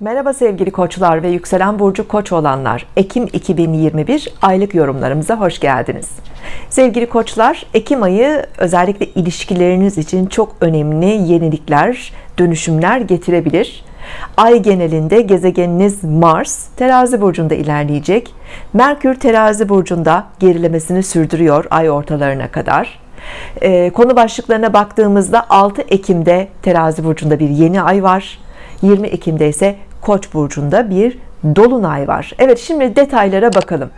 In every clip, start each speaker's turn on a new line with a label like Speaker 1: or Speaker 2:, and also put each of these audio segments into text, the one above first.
Speaker 1: Merhaba sevgili koçlar ve yükselen burcu koç olanlar. Ekim 2021 aylık yorumlarımıza hoş geldiniz. Sevgili koçlar Ekim ayı özellikle ilişkileriniz için çok önemli yenilikler dönüşümler getirebilir. Ay genelinde gezegeniniz Mars terazi burcunda ilerleyecek. Merkür terazi burcunda gerilemesini sürdürüyor ay ortalarına kadar. Ee, konu başlıklarına baktığımızda 6 Ekim'de terazi burcunda bir yeni ay var 20 Ekim'de ise Koç burcunda bir dolunay var. Evet şimdi detaylara bakalım.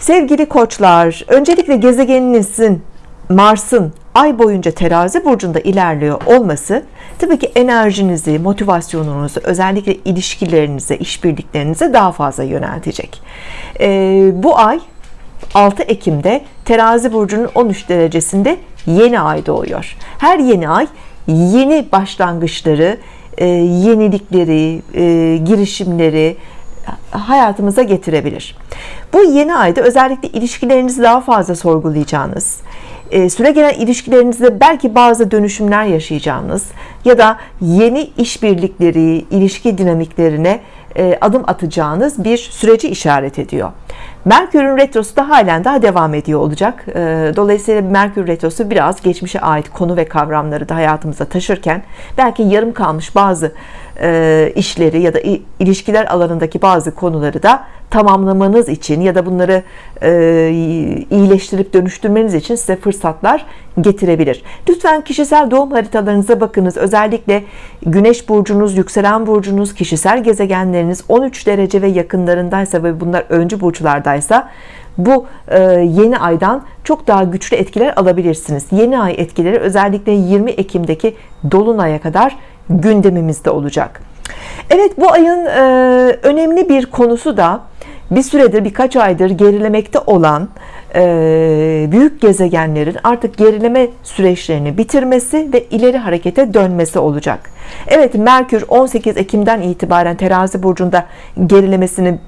Speaker 1: Sevgili koçlar öncelikle gezegeninizin Mars'ın ay boyunca terazi burcunda ilerliyor olması tabii ki enerjinizi motivasyonunuzu özellikle ilişkilerinize işbirliklerinize daha fazla yöneltecek. Ee, bu ay 6 Ekim'de terazi burcunun 13 derecesinde yeni ay doğuyor. Her yeni ay yeni başlangıçları e, yenilikleri e, girişimleri hayatımıza getirebilir. Bu yeni ayda özellikle ilişkilerinizi daha fazla sorgulayacağınız e, süre gelen ilişkilerinizde belki bazı dönüşümler yaşayacağınız ya da yeni işbirlikleri ilişki dinamiklerine adım atacağınız bir süreci işaret ediyor Merkür'ün retrosu da halen daha devam ediyor olacak. Dolayısıyla Merkür retrosu biraz geçmişe ait konu ve kavramları da hayatımıza taşırken belki yarım kalmış bazı işleri ya da ilişkiler alanındaki bazı konuları da tamamlamanız için ya da bunları iyileştirip dönüştürmeniz için size fırsatlar getirebilir. Lütfen kişisel doğum haritalarınıza bakınız. Özellikle Güneş burcunuz yükselen burcunuz kişisel gezegenleriniz 13 derece ve yakınlarındaysa ve bunlar öncü burçlardaysa bu yeni aydan çok daha güçlü etkiler alabilirsiniz. Yeni ay etkileri özellikle 20 Ekim'deki Dolunay'a kadar gündemimizde olacak. Evet bu ayın önemli bir konusu da bir süredir birkaç aydır gerilemekte olan büyük gezegenlerin artık gerileme süreçlerini bitirmesi ve ileri harekete dönmesi olacak. Evet Merkür 18 Ekim'den itibaren terazi burcunda gerilemesini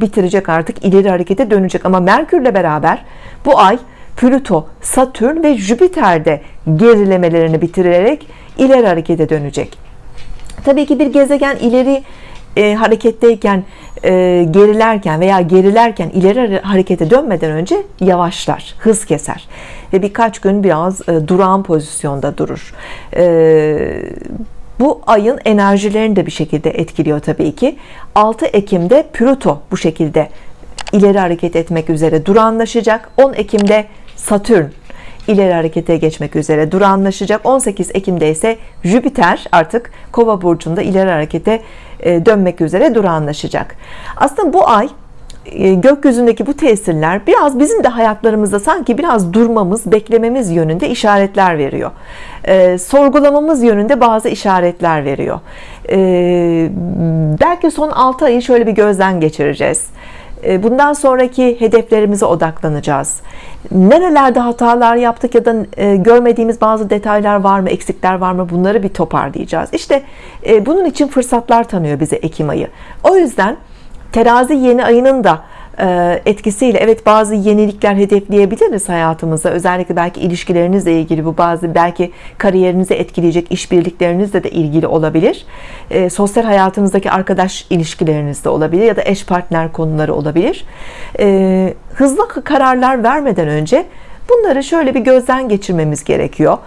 Speaker 1: bitirecek artık ileri harekete dönecek. Ama Merkürle beraber bu ay Plüto, Satürn ve Jüpiter'de gerilemelerini bitirerek ileri harekete dönecek. Tabii ki bir gezegen ileri e, hareketteyken e, gerilerken veya gerilerken ileri harekete dönmeden önce yavaşlar hız keser ve birkaç gün biraz e, durağan pozisyonda durur. E, bu ayın enerjilerini de bir şekilde etkiliyor tabii ki. 6 Ekim'de Plüto bu şekilde ileri hareket etmek üzere durağanlaşacak. 10 Ekim'de Satürn ileri harekete geçmek üzere durağanlaşacak. 18 Ekim'de ise Jüpiter artık kova burcunda ileri harekete e, dönmek üzere durağanlaşacak. Aslında bu ay e, gökyüzündeki bu tesirler biraz bizim de hayatlarımızda sanki biraz durmamız beklememiz yönünde işaretler veriyor. E, sorgulamamız yönünde bazı işaretler veriyor. E, belki son 6 ayı şöyle bir gözden geçireceğiz bundan sonraki hedeflerimize odaklanacağız. Nerelerde hatalar yaptık ya da e, görmediğimiz bazı detaylar var mı eksikler var mı bunları bir toparlayacağız. İşte e, bunun için fırsatlar tanıyor bize Ekim ayı. O yüzden terazi yeni ayının da etkisiyle evet bazı yenilikler hedefleyebiliriz hayatımızda. Özellikle belki ilişkilerinizle ilgili bu bazı belki kariyerinizi etkileyecek işbirliklerinizle de ilgili olabilir. Sosyal hayatınızdaki arkadaş ilişkilerinizde olabilir ya da eş partner konuları olabilir. Hızlı kararlar vermeden önce bunları şöyle bir gözden geçirmemiz gerekiyor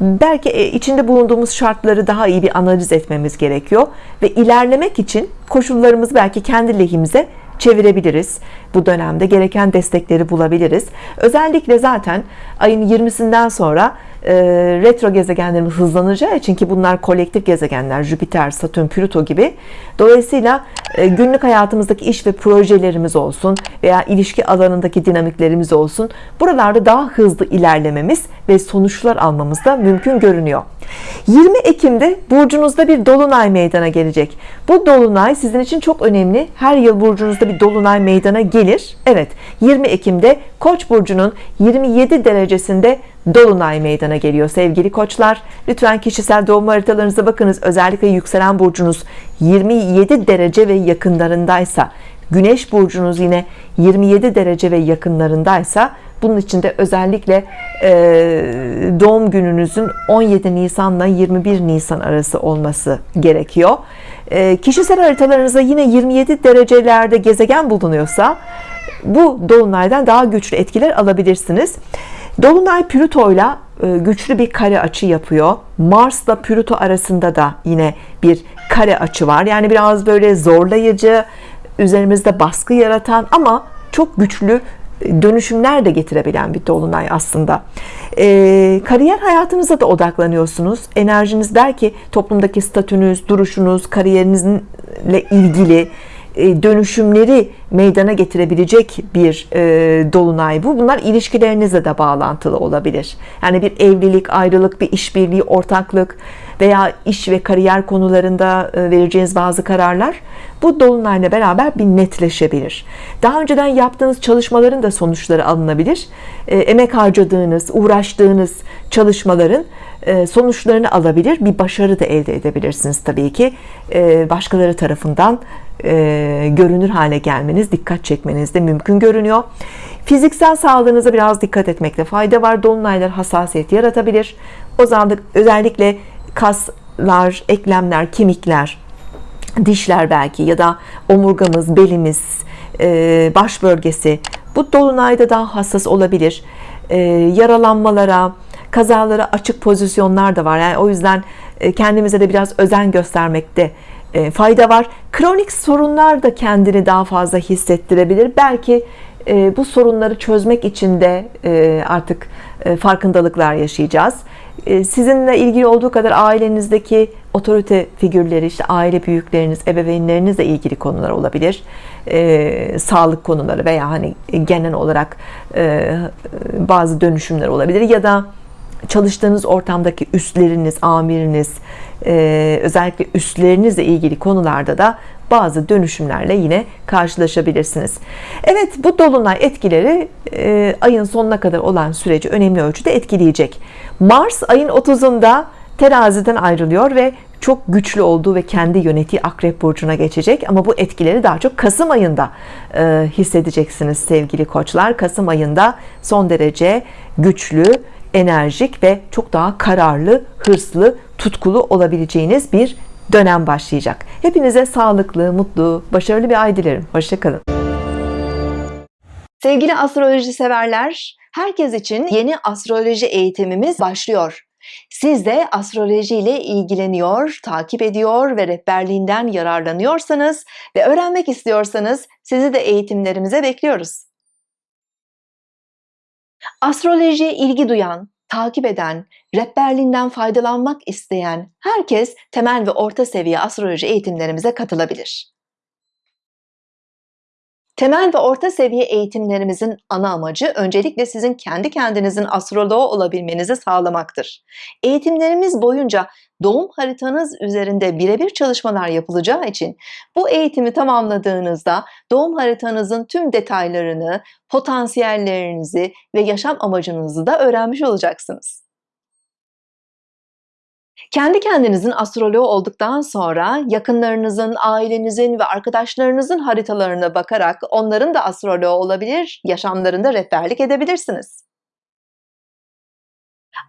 Speaker 1: belki e, içinde bulunduğumuz şartları daha iyi bir analiz etmemiz gerekiyor. Ve ilerlemek için koşullarımızı belki kendi lehimize çevirebiliriz. Bu dönemde gereken destekleri bulabiliriz. Özellikle zaten ayın 20'sinden sonra e, retro gezegenlerimiz hızlanacağı için ki bunlar kolektif gezegenler Jüpiter, Satürn, Plüto gibi. Dolayısıyla e, günlük hayatımızdaki iş ve projelerimiz olsun veya ilişki alanındaki dinamiklerimiz olsun buralarda daha hızlı ilerlememiz ve sonuçlar almamız da mümkün görünüyor 20 Ekim'de burcunuzda bir dolunay meydana gelecek. Bu dolunay sizin için çok önemli. Her yıl burcunuzda bir dolunay meydana gelir. Evet 20 Ekim'de Koç burcunun 27 derecesinde Dolunay meydana geliyor sevgili koçlar. Lütfen kişisel doğum haritalarınıza bakınız. Özellikle yükselen burcunuz 27 derece ve yakınlarındaysa Güneş burcunuz yine 27 derece ve yakınlarındaysa bunun için de özellikle e, doğum gününüzün 17 Nisan'la 21 Nisan arası olması gerekiyor. E, kişisel haritalarınızda yine 27 derecelerde gezegen bulunuyorsa bu dolunaydan daha güçlü etkiler alabilirsiniz. Dolunay Plüto ile güçlü bir kare açı yapıyor. Mars ile Plüto arasında da yine bir kare açı var. Yani biraz böyle zorlayıcı, üzerimizde baskı yaratan ama çok güçlü dönüşümler de getirebilen bir dolunay aslında e, kariyer hayatınıza da odaklanıyorsunuz enerjiniz der ki toplumdaki statünüz duruşunuz kariyerinizle ilgili e, dönüşümleri meydana getirebilecek bir e, dolunay bu. Bunlar ilişkilerinizle de bağlantılı olabilir. Yani bir evlilik, ayrılık, bir işbirliği, ortaklık veya iş ve kariyer konularında e, vereceğiniz bazı kararlar bu dolunayla beraber bir netleşebilir. Daha önceden yaptığınız çalışmaların da sonuçları alınabilir. Emek harcadığınız, uğraştığınız çalışmaların sonuçlarını alabilir. Bir başarı da elde edebilirsiniz tabii ki. Başkaları tarafından e, görünür hale gelmeniz, dikkat çekmeniz de mümkün görünüyor. Fiziksel sağlığınıza biraz dikkat etmekte fayda var. Dolunaylar hassasiyet yaratabilir. O zaman özellikle kaslar, eklemler, kemikler, dişler belki ya da omurgamız, belimiz, e, baş bölgesi bu dolunayda daha hassas olabilir. E, yaralanmalara, kazalara açık pozisyonlar da var. Yani o yüzden e, kendimize de biraz özen göstermekte fayda var. Kronik sorunlar da kendini daha fazla hissettirebilir. Belki bu sorunları çözmek için de artık farkındalıklar yaşayacağız. Sizinle ilgili olduğu kadar ailenizdeki otorite figürleri, işte aile büyükleriniz, ebeveynlerinizle ilgili konular olabilir. Sağlık konuları veya hani genel olarak bazı dönüşümler olabilir ya da çalıştığınız ortamdaki üstleriniz, amiriniz, e, özellikle üstlerinizle ilgili konularda da bazı dönüşümlerle yine karşılaşabilirsiniz. Evet bu dolunay etkileri e, ayın sonuna kadar olan süreci önemli ölçüde etkileyecek. Mars ayın 30'unda teraziden ayrılıyor ve çok güçlü olduğu ve kendi yönettiği akrep burcuna geçecek ama bu etkileri daha çok Kasım ayında e, hissedeceksiniz sevgili koçlar Kasım ayında son derece güçlü enerjik ve çok daha kararlı, hırslı, tutkulu olabileceğiniz bir dönem başlayacak. Hepinize sağlıklı, mutlu, başarılı bir ay dilerim. Hoşçakalın. Sevgili astroloji severler, herkes için yeni astroloji eğitimimiz başlıyor. Siz de astroloji ile ilgileniyor, takip ediyor ve rehberliğinden yararlanıyorsanız ve öğrenmek istiyorsanız sizi de eğitimlerimize bekliyoruz. Astrolojiye ilgi duyan, takip eden, rehberliğinden faydalanmak isteyen herkes temel ve orta seviye astroloji eğitimlerimize katılabilir. Temel ve orta seviye eğitimlerimizin ana amacı öncelikle sizin kendi kendinizin astroloğu olabilmenizi sağlamaktır. Eğitimlerimiz boyunca doğum haritanız üzerinde birebir çalışmalar yapılacağı için bu eğitimi tamamladığınızda doğum haritanızın tüm detaylarını, potansiyellerinizi ve yaşam amacınızı da öğrenmiş olacaksınız. Kendi kendinizin astroloğu olduktan sonra yakınlarınızın, ailenizin ve arkadaşlarınızın haritalarına bakarak onların da astroloğu olabilir, yaşamlarında rehberlik edebilirsiniz.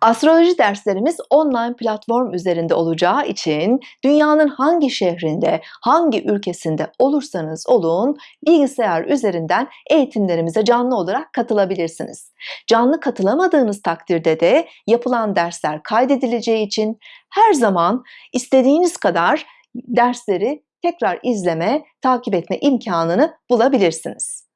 Speaker 1: Astroloji derslerimiz online platform üzerinde olacağı için dünyanın hangi şehrinde, hangi ülkesinde olursanız olun bilgisayar üzerinden eğitimlerimize canlı olarak katılabilirsiniz. Canlı katılamadığınız takdirde de yapılan dersler kaydedileceği için her zaman istediğiniz kadar dersleri tekrar izleme, takip etme imkanını bulabilirsiniz.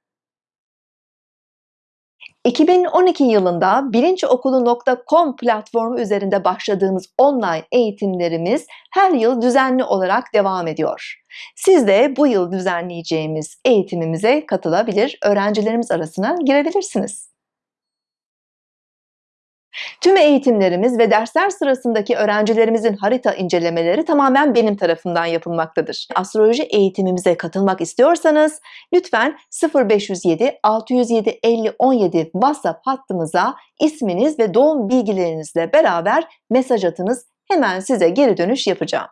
Speaker 1: 2012 yılında bilinçokulu.com platformu üzerinde başladığımız online eğitimlerimiz her yıl düzenli olarak devam ediyor. Siz de bu yıl düzenleyeceğimiz eğitimimize katılabilir, öğrencilerimiz arasına girebilirsiniz. Tüm eğitimlerimiz ve dersler sırasındaki öğrencilerimizin harita incelemeleri tamamen benim tarafından yapılmaktadır. Astroloji eğitimimize katılmak istiyorsanız lütfen 0507 607 50 17 WhatsApp hattımıza isminiz ve doğum bilgilerinizle beraber mesaj atınız. Hemen size geri dönüş yapacağım.